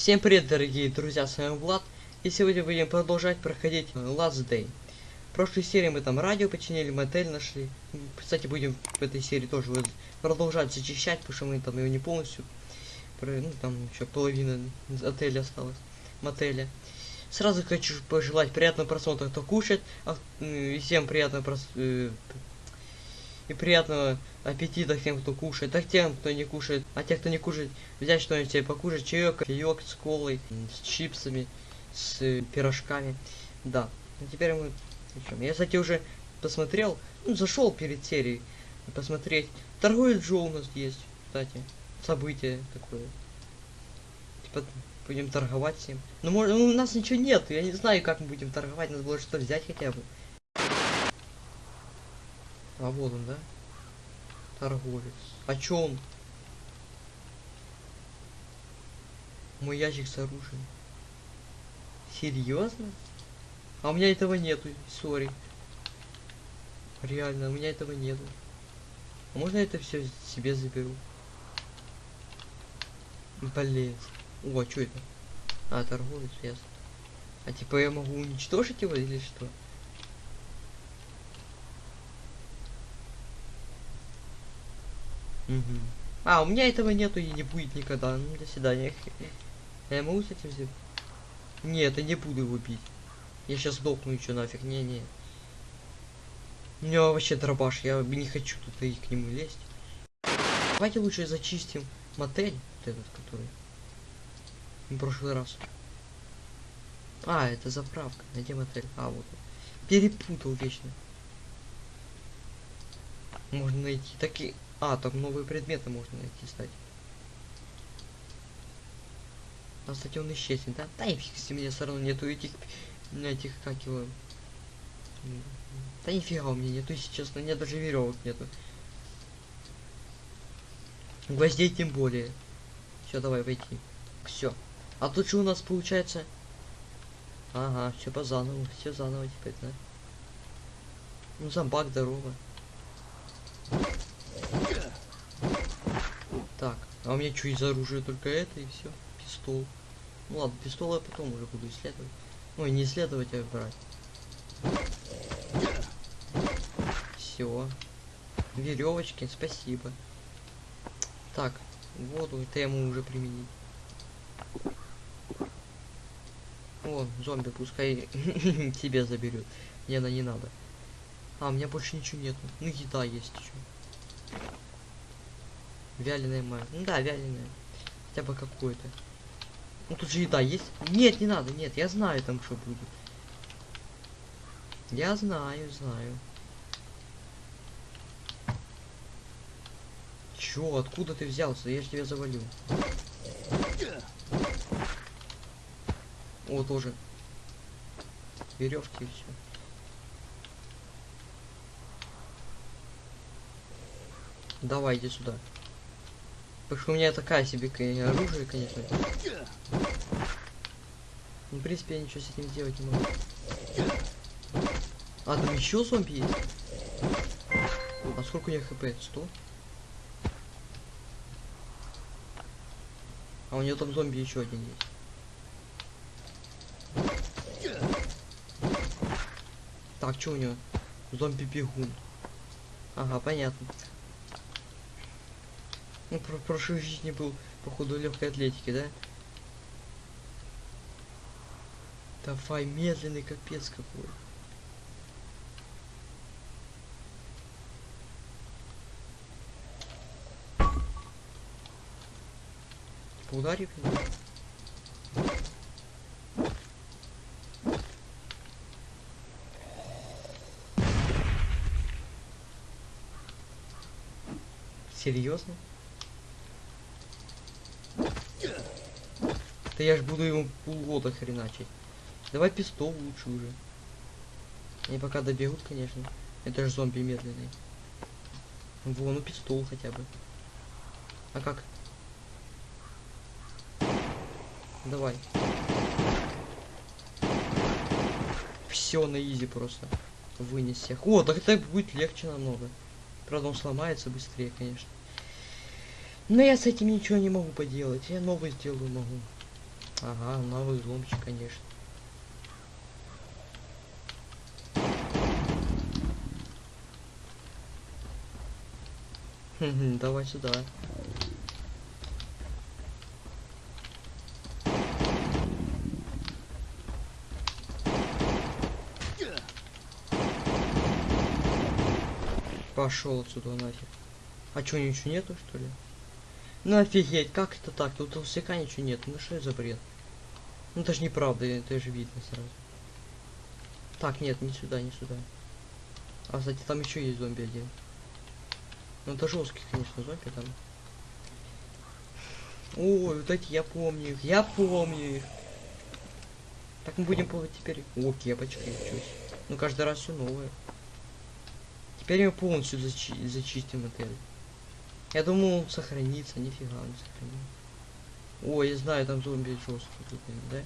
Всем привет, дорогие друзья, с вами Влад, и сегодня будем продолжать проходить э, Last Day. В прошлой серии мы там радио починили, мотель нашли. Кстати, будем в этой серии тоже продолжать зачищать, потому что мы там его не полностью, ну там еще половина отеля осталась, мотеля. Сразу хочу пожелать приятного просмотра, кто кушает, а, всем приятного прос... и приятного аппетита тем, кто кушает, а тем, кто не кушает, а те, кто не кушает, взять что-нибудь себе покушать, чаек, кофеек с колой, с чипсами, с пирожками. Да. Ну теперь мы... Я, кстати, уже посмотрел, ну, зашел перед серией посмотреть. Торговец Джо у нас есть, кстати. Событие такое. Типа, будем торговать всем. Ну, может, ну, у нас ничего нет, я не знаю, как мы будем торговать, надо было что взять хотя бы. А вот он, да? Торговец. А чё он? Мой ящик с оружием. Серьезно? А у меня этого нету, сори. Реально, у меня этого нету. А можно это все себе заберу? Блин. О, что это? А, торговец, ясно. А типа я могу уничтожить его или что? Мгм. А, у меня этого нету и не будет никогда. Ну, до свидания. Я могу с этим сделать? Нет, я не буду его бить. Я сейчас сдохну еще нафиг. Не-не. У него вообще дробаш. Я не хочу тут и к нему лезть. Давайте лучше зачистим мотель. Вот этот, который. В прошлый раз. А, это заправка. Где мотель? А, вот. Перепутал вечно. Можно найти такие... А, там новые предметы можно найти, кстати. А, кстати, он исчезнет, да? Да и фиг меня все равно нету этих... Этих, как его... Да нифига у меня нету, если честно, нет даже веревок нету. Гвоздей тем более. Все, давай войти. Все. А тут что у нас получается? Ага, все по заново, все заново теперь, да? Ну, зомбак, здорово. Так, а у меня что из оружия только это и все. Пистол. Ну ладно, пистол я потом уже буду исследовать. Ой, не исследовать, а брать. Все. Веревочки, спасибо. Так, воду это ему уже применить. О, зомби пускай тебе заберет. Мне она не надо. А, у меня больше ничего нету. Ну, еда есть еще. Вяленая мать. Ну да, вяленая. Хотя бы какой-то. Ну тут же еда есть. Нет, не надо, нет, я знаю там что будет. Я знаю, знаю. Чё, откуда ты взялся? Я же тебя завалю. О, тоже. Веревки и все. Давай, иди сюда. Потому что у меня такая себе оружие, конечно. Ну, в принципе, я ничего с этим сделать не могу. А, там еще зомби есть? А сколько у них хп? 100? А у нее там зомби еще один есть. Так, что у него? Зомби бегун. Ага, понятно. Ну, про прошлой жизни был, походу, легкой атлетики, да? Давай, медленный капец какой. Типа удари по нему. Серьезно? Да я ж буду ему полгода хреначить. Давай пистол лучше уже. Они пока добегут, конечно. Это же зомби медленный. Вон, ну пистол хотя бы. А как? Давай. Все на изи просто. Вынес всех. О, так это будет легче намного. Правда, он сломается быстрее, конечно. Но я с этим ничего не могу поделать. Я новый сделаю могу. Ага, новый взломчик, конечно. Давай сюда. Пошел отсюда нафиг. А чё, ничего нету, что ли? Ну офигеть, как это так? Тут толстяка ничего нет. Ну что за бред? Ну это же неправда, это же видно сразу. Так, нет, не сюда, не сюда. А, кстати, там еще есть зомби один. Ну это жесткий, конечно, зомби там. Ой, вот эти я помню их, я помню их. Так мы будем плавать теперь. О, кепочка, чуть. Ну каждый раз все новое. Теперь мы полностью зачи зачистим отель. Я думал, сохранится, нифига он сохранил. Ой, я знаю, там зомби жесткие тут, да?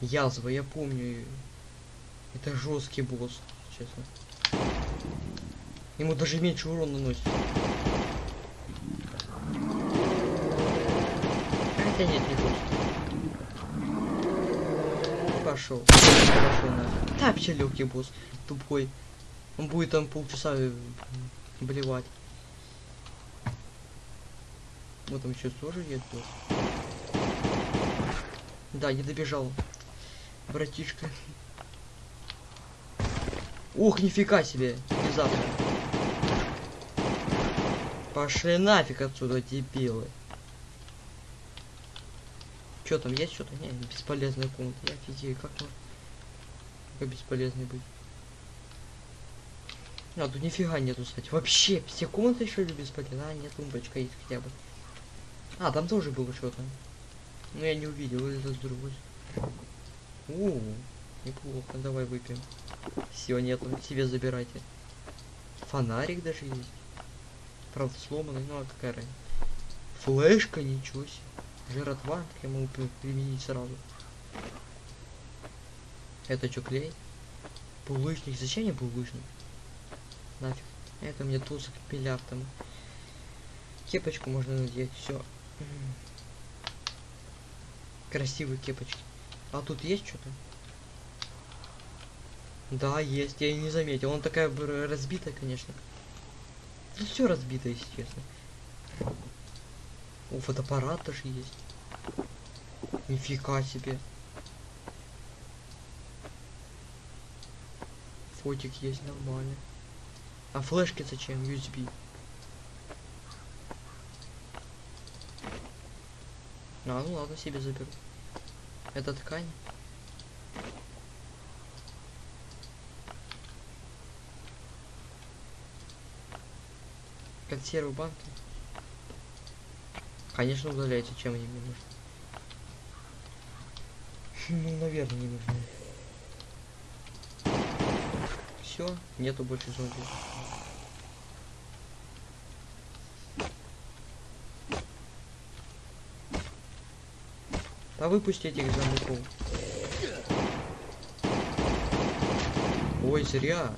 Язва, я помню. Это жесткий босс, честно. Ему даже меньше урона наносит. Хотя нет, не жесткий. Пошел. Пошел нафиг. Да, вообще легкий босс. Тупой. Он будет там полчаса э, блевать. Вот там еще тоже есть босс. Да, не добежал. Братишка. Ух, нифига себе. Внезапно. Пошли нафиг отсюда, дебилы. Что там есть что-то? Не, бесполезная комната. Я офигею, как можно как бесполезный быть. А, тут нифига нету, кстати. Вообще, все комнаты еще бесполезны? А, нет, тумбочка есть хотя бы. А, там тоже было что-то. Но я не увидел, это с другой. О, неплохо, давай выпьем. Все, нету, себе забирайте. Фонарик даже есть. Правда сломанный, ну а какая разница. Флешка, ничего себе. Жиротва, как я могу при- применить сразу. Это что, клей? Булыжник. Зачем мне булыжник? Нафиг. Это мне тусок миллиардом. Кепочку можно надеть, все. Красивые кепочки. А тут есть что-то? Да, есть, я и не заметил. Он такая разбитая, конечно. Ну все разбито, если честно. О, фотоаппарат тоже есть. Нифига себе. Фотик есть нормально. А флешки зачем? USB. А, ну ладно, себе заберу. Это ткань. Консервы банки. Конечно, удаляйте, чем они мне нужны. Ну, наверное, не нужны. Все, нету больше зомби. Да выпусти этих зомбаков. Ой, зря.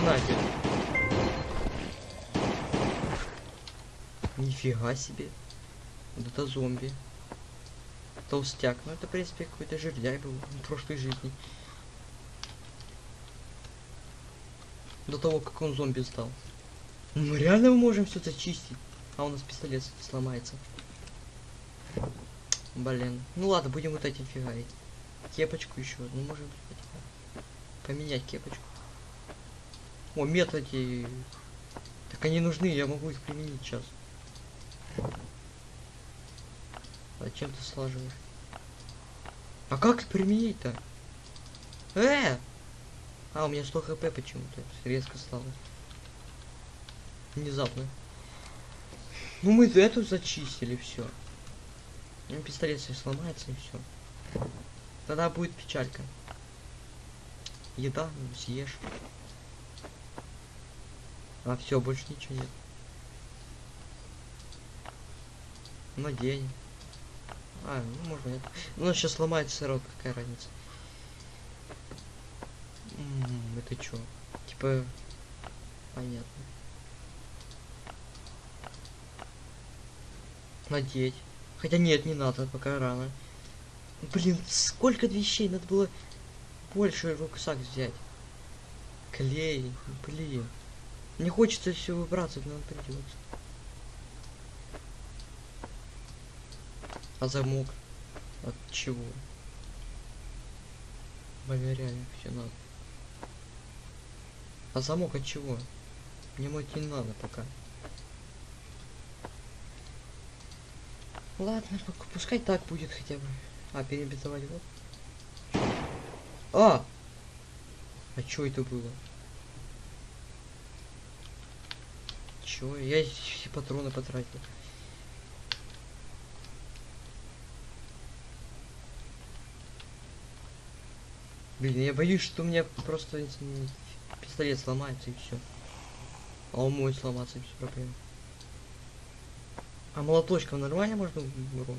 На нафиг. Нифига себе. Вот это зомби. Толстяк. Ну это, в принципе, какой-то жирляй был в прошлой жизни. До того, как он зомби стал. Ну реально мы можем все зачистить. А у нас пистолет сломается. Блин. Ну ладно, будем вот этим фигарить. Кепочку еще. Ну можем поменять кепочку. О, методы. Так они нужны, я могу их применить сейчас. Зачем ты слаживаешь? А как применить-то? Э! А, у меня 100 хп почему-то резко стало. Внезапно. Ну мы эту зачистили, все. Ну, пистолет свой сломается и все. Тогда будет печалька. Еда, съешь. А все, больше ничего нет. Надень. А, ну можно нет. Ну сейчас сломается сырок, какая разница. М, Это чё? Типа... Понятно. Надеть. Хотя нет, не надо, пока рано. Блин, сколько вещей, надо было больше рюкзак взять. Клей, блин. Не хочется все выбраться, но придется. А замок? От чего? Блин, все надо. А замок от чего? Мне мыть не надо пока. Ладно, пускай так будет хотя бы. А, перебитовать вот. А! А чё это было? Чё? Я все патроны потратил. Блин, я боюсь, что у меня просто пистолет сломается и все. А он может сломаться без проблем. А молоточком нормально можно урон?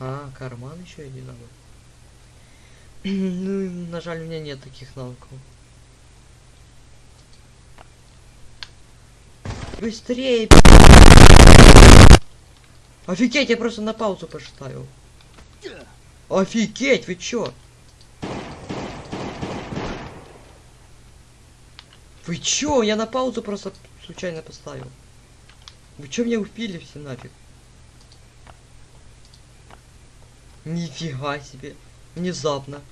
А, карман еще один надо. Ну, на жаль, у меня нет таких навыков. Быстрее! Офигеть, я просто на паузу поставил. Офигеть, вы чё? Вы чё? Я на паузу просто случайно поставил. Вы чё меня убили все нафиг? Нифига себе. Внезапно.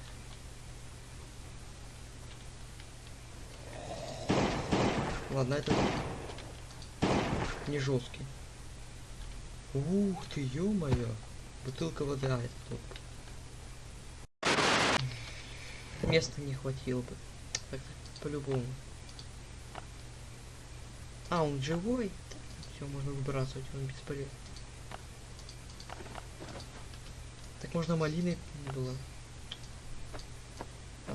Ладно, это не жесткий. Ух ты, ё-моё. Бутылка воды, а, это топ. Места не хватило бы. По-любому. А, он живой? Все, можно выбрасывать, он бесполезен. Так можно малиной было.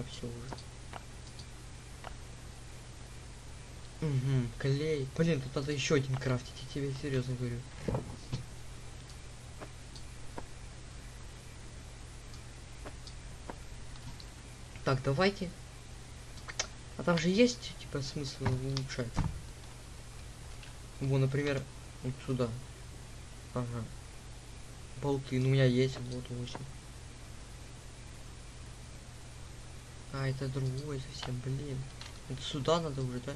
Все уже. Угу, клей. Блин, тут надо еще один крафтить, я тебе серьезно говорю. Так, давайте. А там же есть, типа, смысл улучшать. Во, например, вот сюда. Ага. Болты, ну у меня есть, вот 8. А, это другой совсем, блин. Это сюда надо уже, да?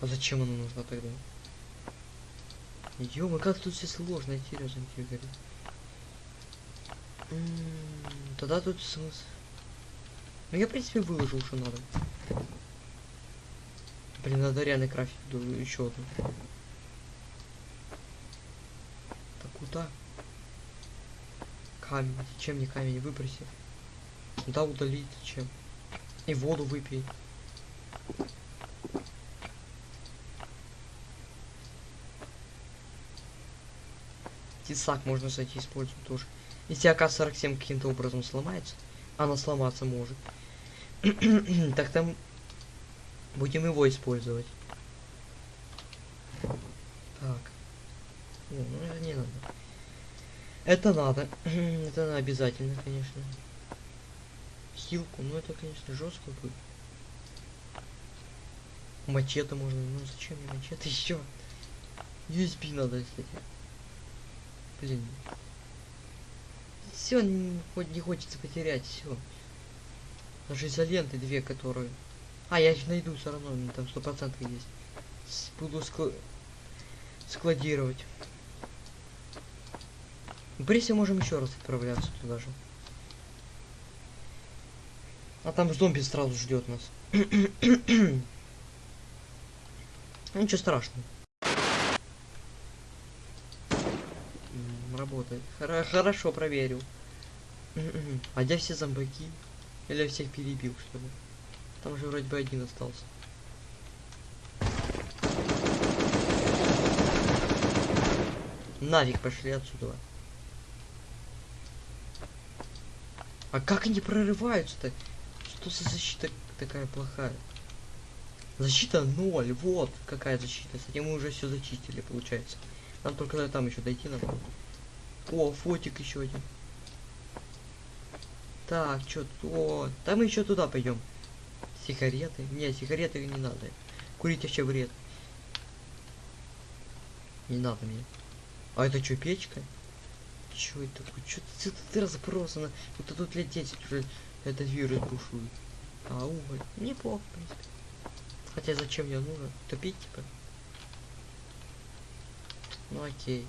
А зачем оно нужно тогда? Ё, как тут все сложно, серьезно тебе говорю. М, Тогда тут смысл. Ну я в принципе выложил, что надо. Блин, надо реально крафтить еще одну. Так куда? Камень. Зачем мне камень? Выброси. Да, удалить зачем? И воду выпей. Тесак можно, кстати, использовать тоже. Если АК-47 каким-то образом сломается, она сломаться может. так там будем его использовать. Так. О, ну это не надо. Это надо. это обязательно, конечно. Хилку, ну это, конечно, жестко будет. Мачете можно. Ну зачем мне мачете еще? USB надо, кстати. Блин. Все, хоть не хочется потерять, все. Даже изоленты две, которые... А, я их найду все равно, там сто процентов есть. Буду скла- складировать. Брисе можем еще раз отправляться туда же. А там зомби сразу ждет нас. Ну, Ничего страшного. Работает. Хоро- хорошо проверил. А где все зомбаки? Или я всех перебил, что ли? Там же вроде бы один остался. Нафиг пошли отсюда. А как они прорываются-то? Что за защита такая плохая? Защита ноль, вот какая защита. Кстати, мы уже все зачистили, получается. Нам только до там еще дойти надо. О, фотик еще один. Так, что О, да мы еще туда пойдем. Сигареты? Нет, сигареты не надо. Курить вообще вред. Не надо мне. А это что, печка? Чё это? Чё ты, ты разбросано? Это тут лет 10 уже этот вирус бушует. А, уголь. Неплохо, в принципе. Хотя зачем мне нужно? Топить, типа? Ну окей.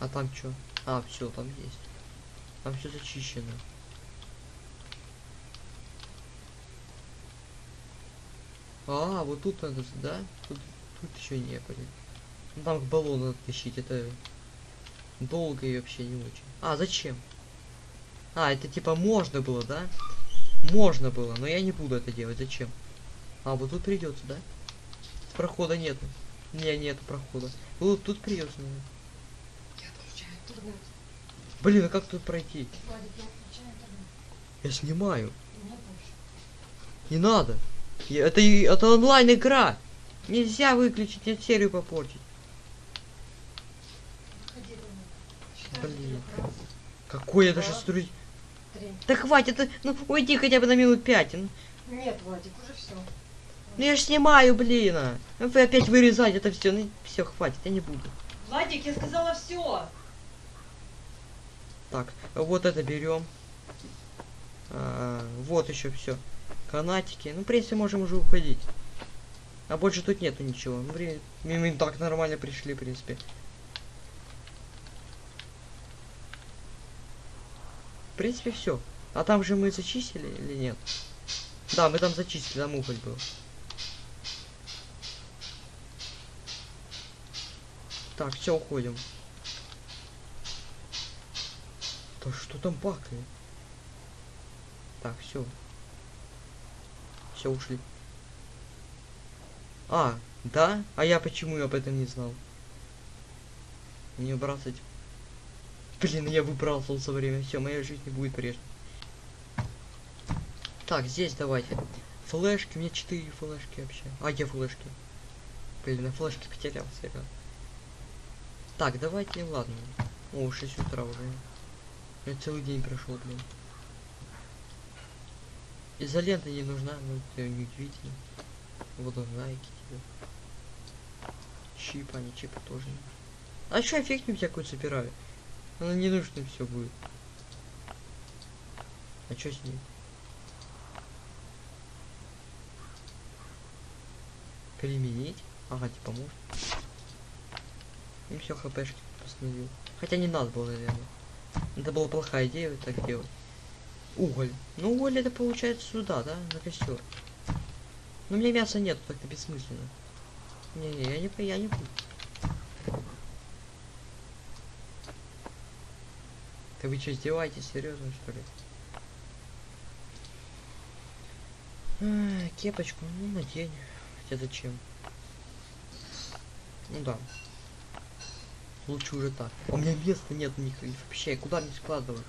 А там что? А, все, там есть. Там все зачищено. А, вот тут надо, да? Тут, тут еще не были. Ну, там к баллону надо тащить, это долго и вообще не очень. А, зачем? А, это типа можно было, да? Можно было, но я не буду это делать. Зачем? А, вот тут придется, да? Прохода нету. Не, нет прохода. Вот тут придется, наверное. Я отключаю интернет. Блин, а как тут пройти? Я снимаю. Не надо. Это, это онлайн игра. Нельзя выключить, нет серию попортить. Блин. Какой я даже Да. Три. Да хватит, ну уйди хотя бы на минут пять. Ну, Нет, Владик, уже все. ну я ж снимаю, блин. а. Ну, Вы опять вырезать это все. Ну все, хватит, я не буду. Владик, я сказала все. Так, вот это берем. вот еще все. Канатики. Ну, в принципе, можем уже уходить. А больше тут нету ничего. Ну, блин, мы так нормально пришли, в принципе. В принципе, все. А там же мы зачистили или нет? Да, мы там зачистили, там уголь был. Так, все, уходим. Да что там бакает? Так, все. Все, ушли. А, да? А я почему об этом не знал? Не убрался. Блин, я выбрался он со время. Все, моя жизнь не будет прежней. Так, здесь давайте. Флешки, у меня 4 флешки вообще. А, где флешки? Блин, на флешке потерялся я. Так, давайте, ладно. О, 6 утра уже. Я целый день прошел, блин. Изолента не нужна, ну это неудивительно. Вот нужна и тебе. Чип, а не чипа тоже. А я фигню всякую собираю? Она не нужна все будет. А что с ней? Применить? Ага, типа может. И все хпшки восстановил. Хотя не надо было, наверное. Это была плохая идея вот так делать. Уголь. Ну уголь это получается сюда, да? На костер. Но у меня мяса нет, так-то бессмысленно. Не-не, я не, я не буду. Да вы что, издеваетесь? Серьезно, что ли? А, кепочку, ну, надень. Хотя зачем? Ну да. Лучше уже так. У меня места нет ни хрена вообще. Куда мне складывать?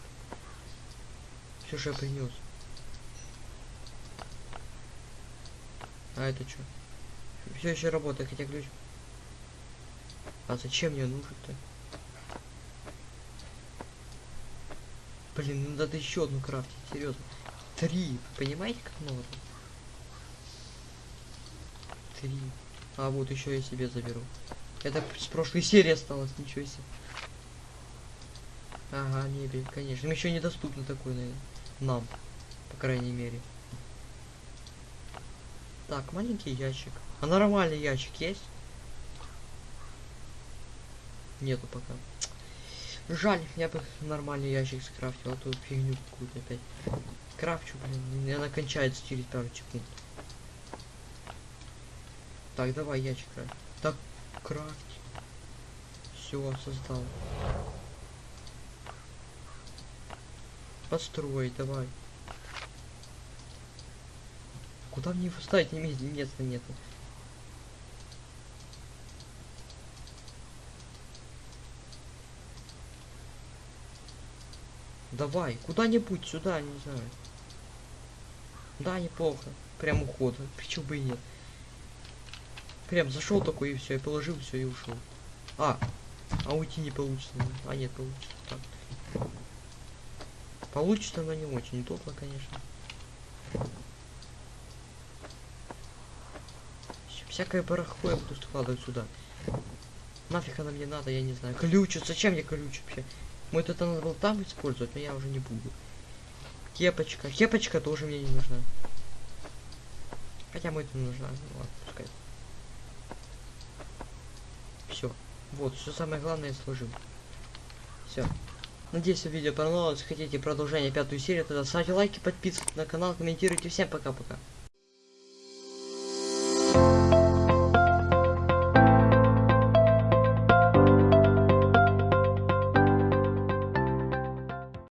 Все, что я принес. А это что? Все еще работает, хотя ключ. А зачем мне нужен-то? Блин, ну надо еще одну крафтить, серьезно. Три. Понимаете, как много? Три. А вот еще я себе заберу. Это с прошлой серии осталось, ничего себе. Ага, мебель, конечно. Еще недоступно такой, наверное. Нам, по крайней мере. Так, маленький ящик. А нормальный ящик есть? Нету пока. Жаль, я бы нормальный ящик скрафтил, а то фигню какую-то опять. Крафчу, блин, она кончается через пару секунд. Так, давай ящик крафт. Так, крафт. Все, создал. Построй, давай. Куда мне его ставить? Не места, места Давай, куда-нибудь сюда, не знаю. Да, неплохо. Прям уход. Почему бы и нет? Прям зашел такой и все, и положил все и ушел. А, А уйти не получится. А нет, получится. Так. Получится, но не очень удобно, конечно. Всякое барахло я буду складывать сюда. Нафиг она мне надо, я не знаю. Ключ, зачем мне ключ вообще? Может это надо было там использовать, но я уже не буду. Кепочка. Кепочка тоже мне не нужна. Хотя может и нужна. Ну ладно, пускай. Все. Вот, все самое главное я сложил. Все. Надеюсь, видео понравилось. Хотите продолжение пятую серию, тогда ставьте лайки, подписывайтесь на канал, комментируйте. Всем пока-пока.